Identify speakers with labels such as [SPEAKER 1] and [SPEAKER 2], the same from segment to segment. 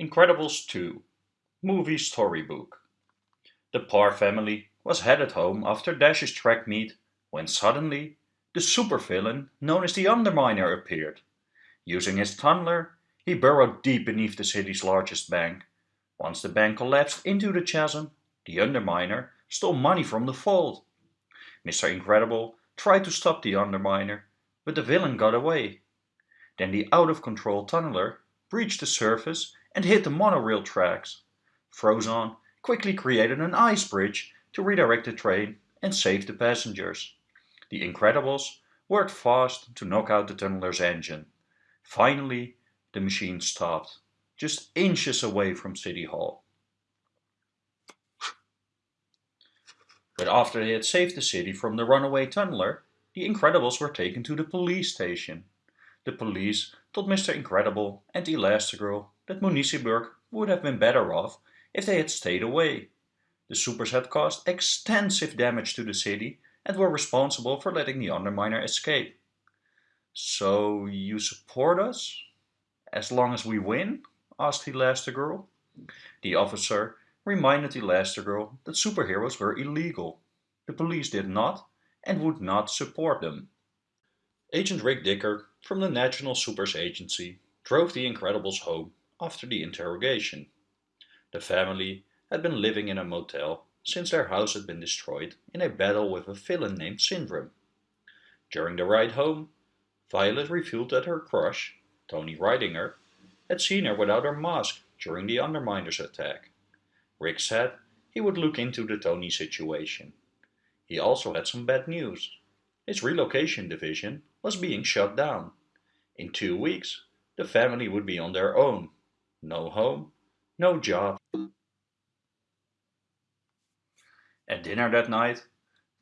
[SPEAKER 1] Incredibles 2 Movie Storybook The Parr family was headed home after Dash's track meet when suddenly the supervillain known as the Underminer appeared. Using his tunneler, he burrowed deep beneath the city's largest bank. Once the bank collapsed into the chasm, the Underminer stole money from the vault. Mr. Incredible tried to stop the Underminer, but the villain got away. Then the out-of-control tunneler breached the surface and hit the monorail tracks. Frozone quickly created an ice bridge to redirect the train and save the passengers. The Incredibles worked fast to knock out the tunneler's engine. Finally, the machine stopped, just inches away from City Hall. But after they had saved the city from the runaway tunneler, the Incredibles were taken to the police station. The police told Mr. Incredible and Elastigirl that Municiberg would have been better off if they had stayed away. The supers had caused extensive damage to the city and were responsible for letting the Underminer escape. So you support us? As long as we win? asked Elastigirl. The officer reminded Elastigirl that superheroes were illegal. The police did not and would not support them. Agent Rick Dicker from the National Supers Agency drove the Incredibles home after the interrogation. The family had been living in a motel since their house had been destroyed in a battle with a villain named Syndrome. During the ride home, Violet revealed that her crush, Tony Rydinger, had seen her without her mask during the Underminer's attack. Rick said he would look into the Tony situation. He also had some bad news. His relocation division was being shut down. In two weeks, the family would be on their own. No home, no job. At dinner that night,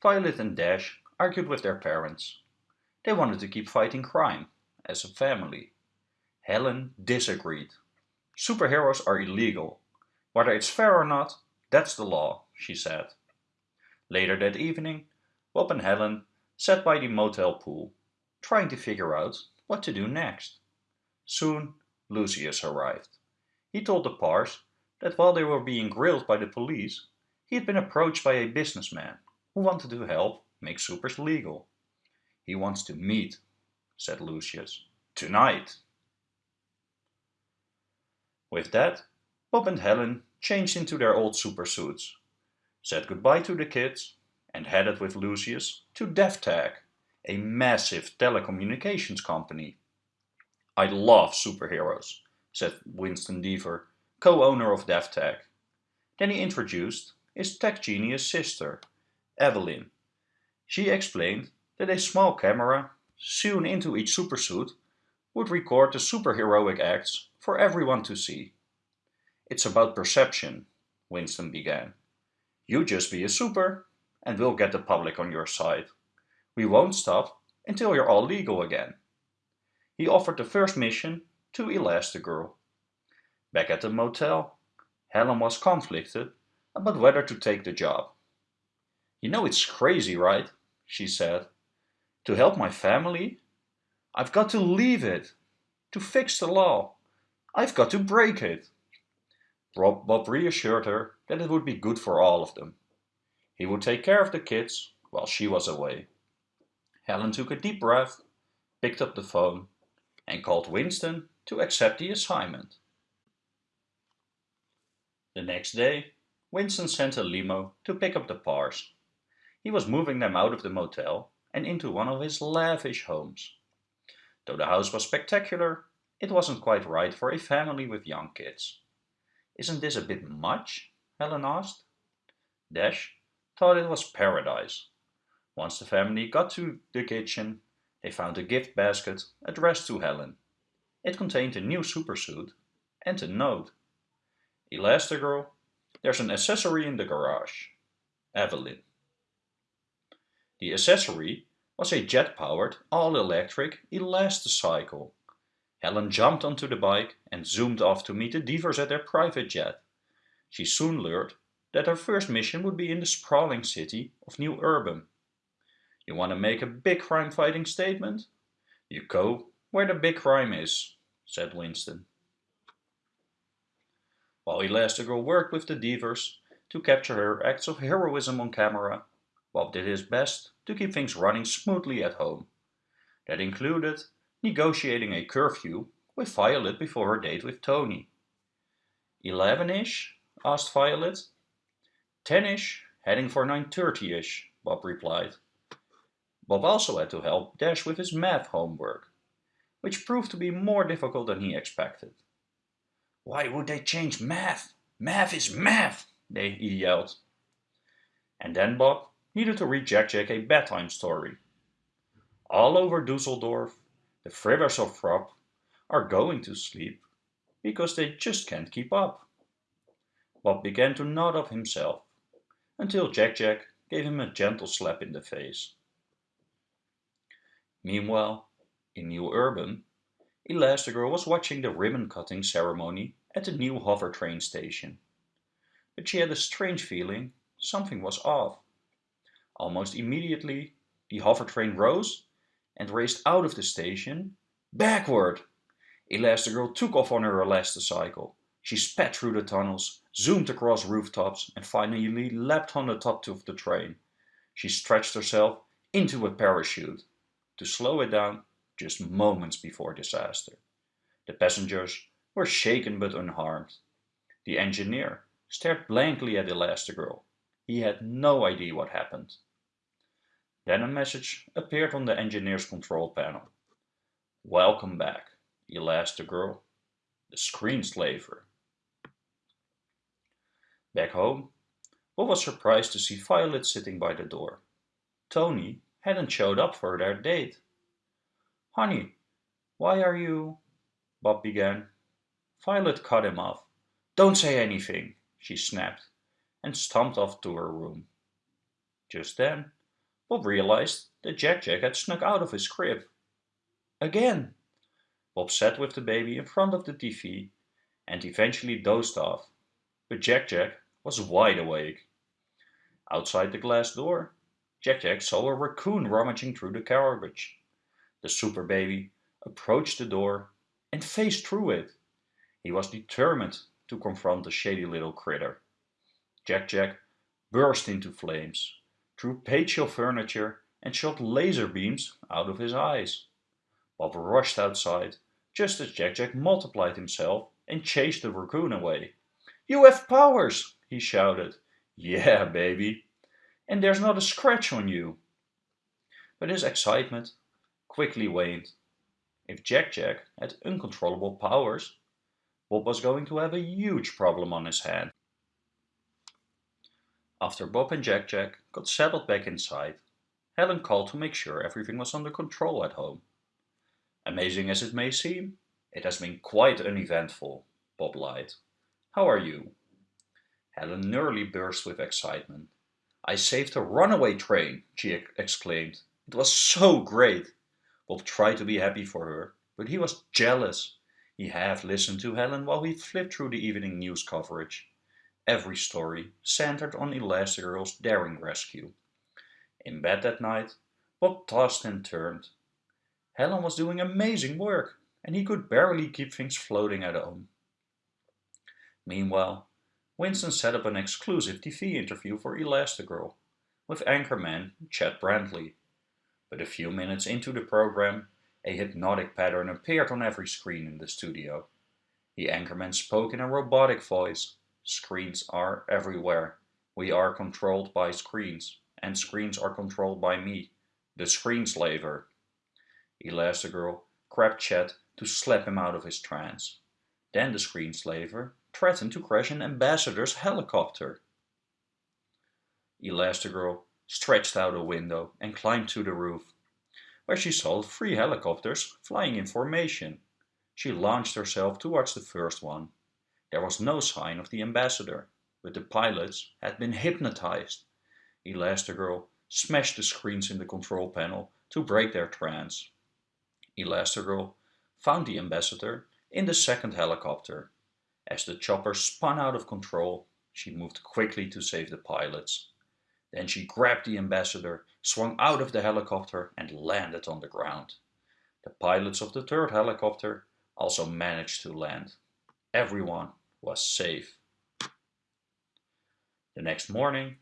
[SPEAKER 1] Violet and Dash argued with their parents. They wanted to keep fighting crime, as a family. Helen disagreed. Superheroes are illegal. Whether it's fair or not, that's the law, she said. Later that evening, Bob and Helen sat by the motel pool, trying to figure out what to do next. Soon, Lucius arrived. He told the Parrs that while they were being grilled by the police, he had been approached by a businessman who wanted to help make supers legal. He wants to meet, said Lucius. Tonight. With that, Bob and Helen changed into their old super suits, said goodbye to the kids, and headed with Lucius to DevTech, a massive telecommunications company. I love superheroes, said Winston Deavor, co-owner of DevTech. Then he introduced his tech genius sister, Evelyn. She explained that a small camera, sewn into each supersuit, would record the superheroic acts for everyone to see. It's about perception, Winston began. You just be a super, and we'll get the public on your side. We won't stop until you're all legal again. He offered the first mission to Elastigirl. Back at the motel, Helen was conflicted about whether to take the job. You know it's crazy, right? she said. To help my family? I've got to leave it. To fix the law. I've got to break it. Rob, Bob reassured her that it would be good for all of them. He would take care of the kids while she was away. Helen took a deep breath, picked up the phone, and called Winston to accept the assignment. The next day, Winston sent a limo to pick up the Parrs. He was moving them out of the motel and into one of his lavish homes. Though the house was spectacular, it wasn't quite right for a family with young kids. Isn't this a bit much? Helen asked. Dash thought it was paradise. Once the family got to the kitchen, they found a gift basket addressed to Helen. It contained a new supersuit and a note. Elastigirl there's an accessory in the garage. Evelyn. The accessory was a jet-powered, all-electric Elasticycle. Helen jumped onto the bike and zoomed off to meet the Deavors at their private jet. She soon learned that her first mission would be in the sprawling city of New Urbem. You want to make a big crime-fighting statement? You go where the big crime is, said Winston. While Elastigirl worked with the Deavors to capture her acts of heroism on camera, Bob did his best to keep things running smoothly at home. That included negotiating a curfew with Violet before her date with Tony. Eleven-ish? asked Violet. Ten-ish, heading for 9.30ish, Bob replied. Bob also had to help Dash with his math homework, which proved to be more difficult than he expected. Why would they change math? Math is math, they, he yelled. And then Bob needed to read Jack Jack a bedtime story. All over Dusseldorf, the Fribbers of Frop are going to sleep because they just can't keep up. Bob began to nod off himself until Jack Jack gave him a gentle slap in the face. Meanwhile, in New Urbem, Elastigirl was watching the ribbon-cutting ceremony at the new hover train station. But she had a strange feeling something was off. Almost immediately, the hover train rose and raced out of the station, backward. Elastigirl took off on her elasticycle. She sped through the tunnels, zoomed across rooftops and finally leapt on the top of the train. She stretched herself into a parachute to slow it down just moments before disaster. The passengers were shaken but unharmed. The engineer stared blankly at Elastigirl. He had no idea what happened. Then a message appeared on the engineer's control panel. Welcome back, Elastigirl, the screenslaver. Back home, Bob was surprised to see Violet sitting by the door. Tony hadn't showed up for their date. Honey, why are you... Bob began. Violet cut him off. Don't say anything, she snapped, and stomped off to her room. Just then, Bob realized that Jack Jack had snuck out of his crib. Again! Bob sat with the baby in front of the TV and eventually dozed off, but Jack Jack was wide awake. Outside the glass door, Jack Jack saw a raccoon rummaging through the garbage. The super baby approached the door and faced through it. He was determined to confront the shady little critter. Jack Jack burst into flames, threw patio furniture and shot laser beams out of his eyes. Bob rushed outside just as Jack Jack multiplied himself and chased the raccoon away. You have powers, he shouted. Yeah, baby, and there's not a scratch on you. But his excitement quickly waned. If Jack Jack had uncontrollable powers, Bob was going to have a huge problem on his hands. After Bob and Jack Jack got settled back inside, Helen called to make sure everything was under control at home. Amazing as it may seem, it has been quite uneventful, Bob lied. How are you? Helen nearly burst with excitement. I saved a runaway train, she exclaimed. It was so great. Bob tried to be happy for her, but he was jealous. He half listened to Helen while he flipped through the evening news coverage. Every story centered on Elastigirl's daring rescue. In bed that night, Bob tossed and turned. Helen was doing amazing work, and he could barely keep things floating at home. Meanwhile, Winston set up an exclusive TV interview for Elastigirl with anchorman Chad Brantley. But a few minutes into the program, a hypnotic pattern appeared on every screen in the studio. The anchorman spoke in a robotic voice. Screens are everywhere. We are controlled by screens, and screens are controlled by me, the screenslaver. Elastigirl grabbed Chad to slap him out of his trance. Then the screenslaver threatened to crash an ambassador's helicopter. Elastigirl stretched out a window and climbed to the roof, where she saw three helicopters flying in formation. She launched herself towards the first one. There was no sign of the ambassador, but the pilots had been hypnotized. Elastigirl smashed the screens in the control panel to break their trance. Elastigirl found the ambassador in the second helicopter as the chopper spun out of control, she moved quickly to save the pilots. Then she grabbed the ambassador, swung out of the helicopter and landed on the ground. The pilots of the third helicopter also managed to land. Everyone was safe. The next morning,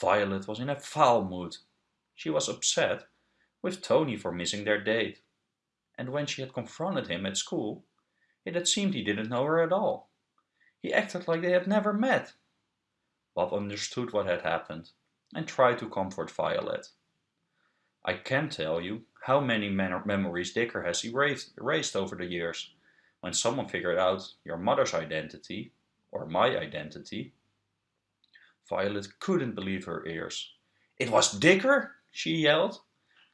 [SPEAKER 1] Violet was in a foul mood. She was upset with Tony for missing their date. And when she had confronted him at school, it had seemed he didn't know her at all. He acted like they had never met. Bob understood what had happened and try to comfort Violet. I can't tell you how many memories Dicker has erased, erased over the years. When someone figured out your mother's identity, or my identity, Violet couldn't believe her ears. It was Dicker? she yelled.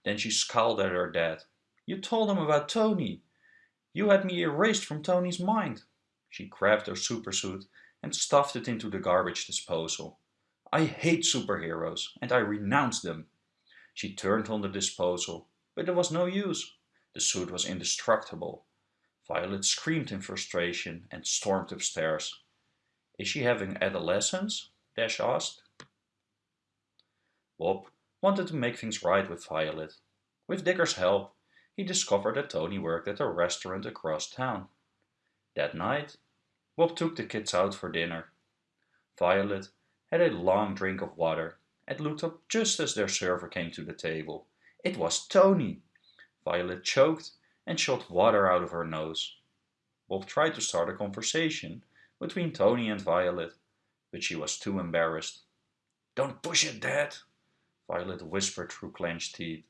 [SPEAKER 1] Then she scowled at her dad. You told him about Tony. You had me erased from Tony's mind. She grabbed her supersuit and stuffed it into the garbage disposal. I hate superheroes and I renounce them. She turned on the disposal, but there was no use. The suit was indestructible. Violet screamed in frustration and stormed upstairs. Is she having adolescence? Dash asked. Bob wanted to make things right with Violet. With Dicker's help, he discovered that Tony worked at a restaurant across town. That night, Bob took the kids out for dinner. Violet had a long drink of water and looked up just as their server came to the table. It was Tony! Violet choked and shot water out of her nose. Bob tried to start a conversation between Tony and Violet, but she was too embarrassed. Don't push it, Dad, Violet whispered through clenched teeth.